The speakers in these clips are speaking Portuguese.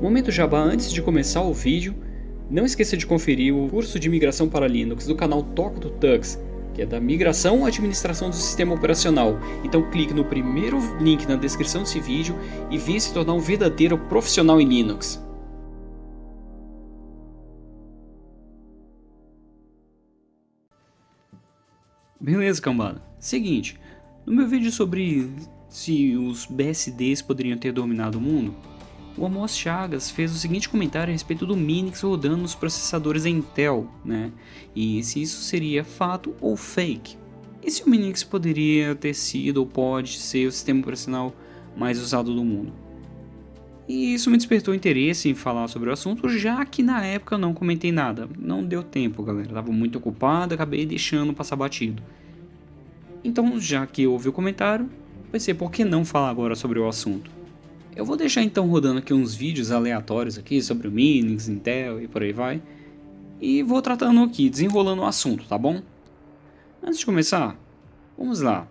Momento Jabá antes de começar o vídeo, não esqueça de conferir o curso de migração para Linux do canal Toca do Tux, que é da migração à administração do sistema operacional. Então clique no primeiro link na descrição desse vídeo e venha se tornar um verdadeiro profissional em Linux. Beleza, cambada. Seguinte, no meu vídeo sobre se os BSDs poderiam ter dominado o mundo, o Amos Chagas fez o seguinte comentário a respeito do Minix rodando nos processadores Intel, né? E se isso seria fato ou fake. E se o Minix poderia ter sido ou pode ser o sistema operacional mais usado do mundo. E isso me despertou interesse em falar sobre o assunto, já que na época eu não comentei nada. Não deu tempo, galera. Tava muito ocupado, acabei deixando passar batido. Então, já que houve o comentário, pensei por que não falar agora sobre o assunto. Eu vou deixar então rodando aqui uns vídeos aleatórios aqui sobre o Minix, Intel e por aí vai. E vou tratando aqui, desenrolando o assunto, tá bom? Antes de começar, vamos lá.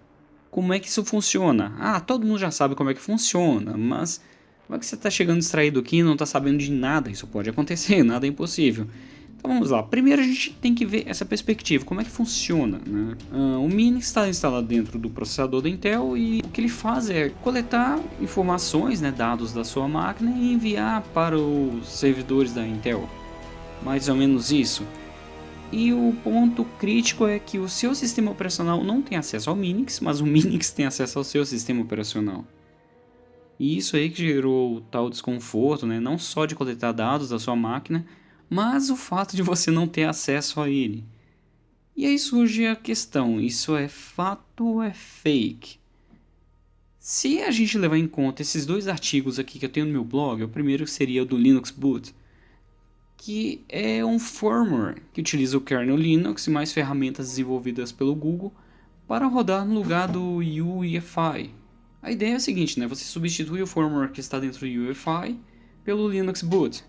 Como é que isso funciona? Ah, todo mundo já sabe como é que funciona, mas como é que você está chegando distraído aqui e não está sabendo de nada? Isso pode acontecer, nada é impossível. Então vamos lá, primeiro a gente tem que ver essa perspectiva, como é que funciona. Né? Uh, o Minix está instalado dentro do processador da Intel e o que ele faz é coletar informações, né, dados da sua máquina e enviar para os servidores da Intel. Mais ou menos isso. E o ponto crítico é que o seu sistema operacional não tem acesso ao Minix, mas o Minix tem acesso ao seu sistema operacional. E isso aí que gerou tal desconforto, né? não só de coletar dados da sua máquina, mas o fato de você não ter acesso a ele. E aí surge a questão: isso é fato ou é fake? Se a gente levar em conta esses dois artigos aqui que eu tenho no meu blog, o primeiro seria o do Linux Boot, que é um firmware que utiliza o kernel Linux e mais ferramentas desenvolvidas pelo Google para rodar no lugar do UEFI. A ideia é a seguinte, né? você substitui o firmware que está dentro do UEFI pelo Linux Boot.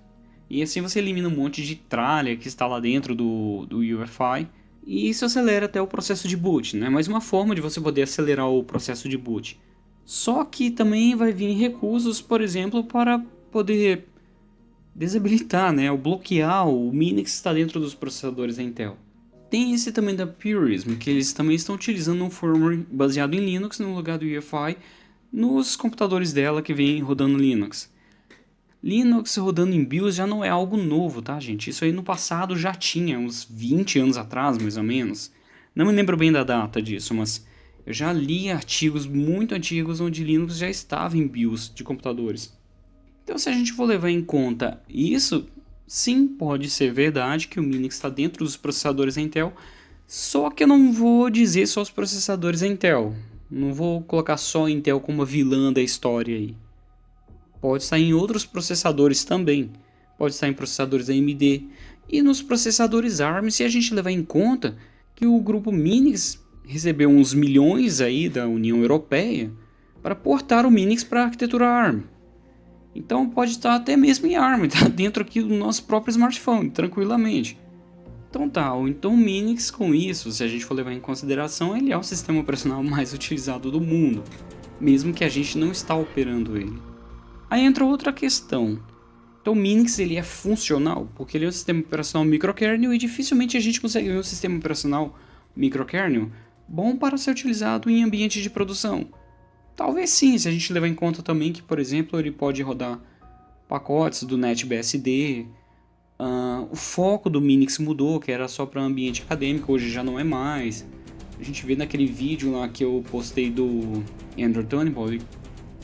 E assim você elimina um monte de tralha que está lá dentro do, do UEFI. E isso acelera até o processo de boot, né? Mais uma forma de você poder acelerar o processo de boot. Só que também vai vir recursos, por exemplo, para poder desabilitar, né? Ou bloquear o Minix que está dentro dos processadores da Intel. Tem esse também da Purism, que eles também estão utilizando um firmware baseado em Linux no lugar do UEFI nos computadores dela que vem rodando Linux. Linux rodando em BIOS já não é algo novo, tá, gente? Isso aí no passado já tinha, uns 20 anos atrás, mais ou menos. Não me lembro bem da data disso, mas eu já li artigos muito antigos onde Linux já estava em BIOS de computadores. Então, se a gente for levar em conta isso, sim, pode ser verdade que o Linux está dentro dos processadores Intel, só que eu não vou dizer só os processadores Intel. Não vou colocar só Intel como vilã da história aí pode estar em outros processadores também, pode estar em processadores AMD e nos processadores ARM se a gente levar em conta que o grupo Minix recebeu uns milhões aí da União Europeia para portar o Minix para a arquitetura ARM. Então pode estar até mesmo em ARM, tá dentro aqui do nosso próprio smartphone, tranquilamente. Então tá, então o Minix com isso, se a gente for levar em consideração, ele é o sistema operacional mais utilizado do mundo, mesmo que a gente não está operando ele. Aí entra outra questão. Então o Minix ele é funcional, porque ele é um sistema operacional microkernel e dificilmente a gente consegue ver um sistema operacional microkernel bom para ser utilizado em ambiente de produção. Talvez sim, se a gente levar em conta também que, por exemplo, ele pode rodar pacotes do NetBSD. Uh, o foco do Minix mudou, que era só para ambiente acadêmico, hoje já não é mais. A gente vê naquele vídeo lá que eu postei do Andrew Turnbull,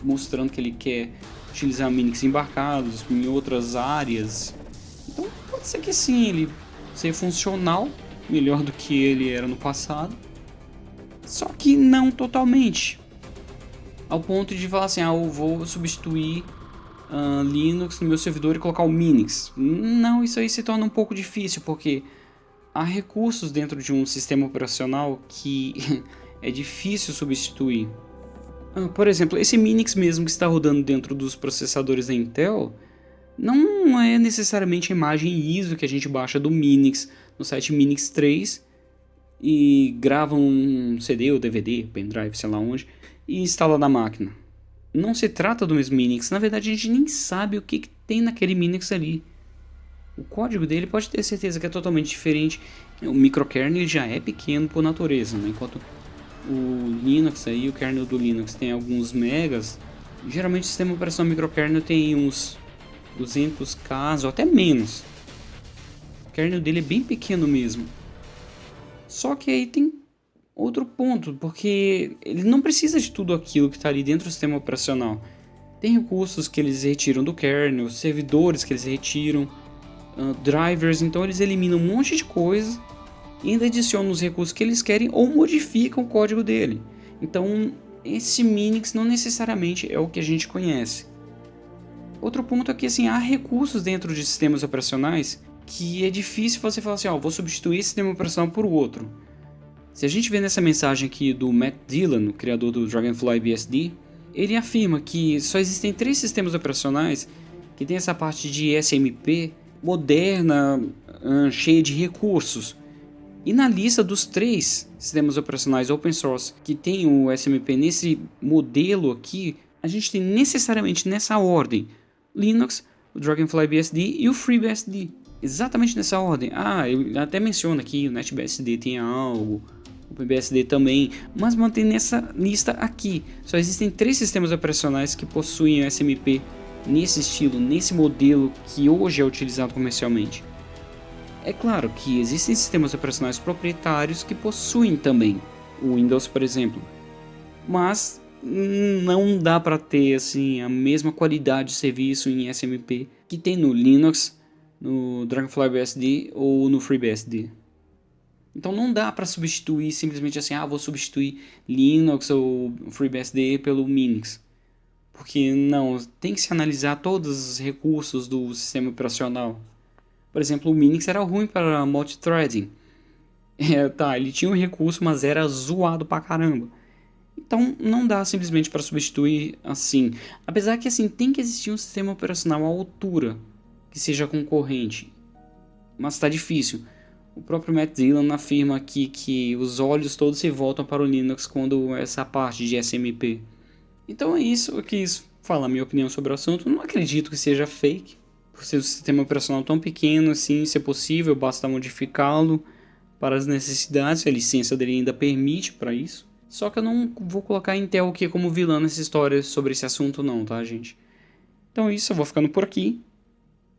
mostrando que ele quer utilizar Minix embarcados em outras áreas. Então pode ser que sim, ele seja funcional, melhor do que ele era no passado. Só que não totalmente. Ao ponto de falar assim, ah, eu vou substituir uh, Linux no meu servidor e colocar o Minix. Não, isso aí se torna um pouco difícil, porque há recursos dentro de um sistema operacional que é difícil substituir. Ah, por exemplo, esse Minix mesmo que está rodando dentro dos processadores da Intel, não é necessariamente a imagem ISO que a gente baixa do Minix no site Minix 3 e grava um CD ou DVD, pendrive, sei lá onde, e instala na máquina. Não se trata do mesmo Minix, na verdade a gente nem sabe o que tem naquele Minix ali. O código dele pode ter certeza que é totalmente diferente. O microkernel já é pequeno por natureza, né? enquanto o Linux aí, o kernel do Linux tem alguns megas, geralmente o sistema operacional microkernel tem uns 200k ou até menos. O kernel dele é bem pequeno mesmo. Só que aí tem outro ponto, porque ele não precisa de tudo aquilo que está ali dentro do sistema operacional. Tem recursos que eles retiram do kernel, servidores que eles retiram, uh, drivers, então eles eliminam um monte de coisa e ainda adicionam os recursos que eles querem ou modificam o código dele. Então esse Minix não necessariamente é o que a gente conhece. Outro ponto é que assim, há recursos dentro de sistemas operacionais que é difícil você falar assim, ó, oh, vou substituir esse sistema operacional por outro. Se a gente vê nessa mensagem aqui do Matt Dillon, o criador do Dragonfly BSD, ele afirma que só existem três sistemas operacionais que tem essa parte de SMP moderna, cheia de recursos. E na lista dos três sistemas operacionais open source que tem o SMP nesse modelo aqui, a gente tem necessariamente nessa ordem Linux, o Dragonfly BSD e o FreeBSD. Exatamente nessa ordem. Ah, eu até menciono aqui o NetBSD tem algo, o PBSD também, mas mantém nessa lista aqui. Só existem três sistemas operacionais que possuem o SMP nesse estilo, nesse modelo que hoje é utilizado comercialmente. É claro que existem sistemas operacionais proprietários que possuem também, o Windows por exemplo, mas não dá para ter assim a mesma qualidade de serviço em SMP que tem no Linux, no Dragonfly BSD ou no FreeBSD. Então não dá para substituir simplesmente assim, ah, vou substituir Linux ou FreeBSD pelo Minix. Porque não, tem que se analisar todos os recursos do sistema operacional. Por exemplo, o Minix era ruim para multithreading. É, tá, ele tinha um recurso, mas era zoado pra caramba. Então não dá simplesmente para substituir assim. Apesar que assim tem que existir um sistema operacional à altura que seja concorrente. Mas está difícil. O próprio Matt Dillon afirma aqui que os olhos todos se voltam para o Linux quando essa parte de SMP. Então é isso, eu quis falar minha opinião sobre o assunto. Não acredito que seja fake, por ser um sistema operacional tão pequeno assim, se é possível, basta modificá-lo para as necessidades, a licença dele ainda permite para isso. Só que eu não vou colocar a Intel aqui como vilã nessa história sobre esse assunto não, tá gente? Então é isso, eu vou ficando por aqui.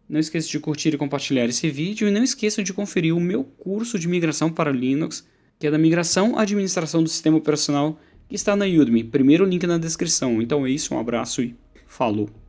Não esqueça de curtir e compartilhar esse vídeo e não esqueça de conferir o meu curso de migração para Linux, que é da migração à administração do sistema operacional, que está na Udemy. Primeiro link na descrição. Então é isso, um abraço e falou!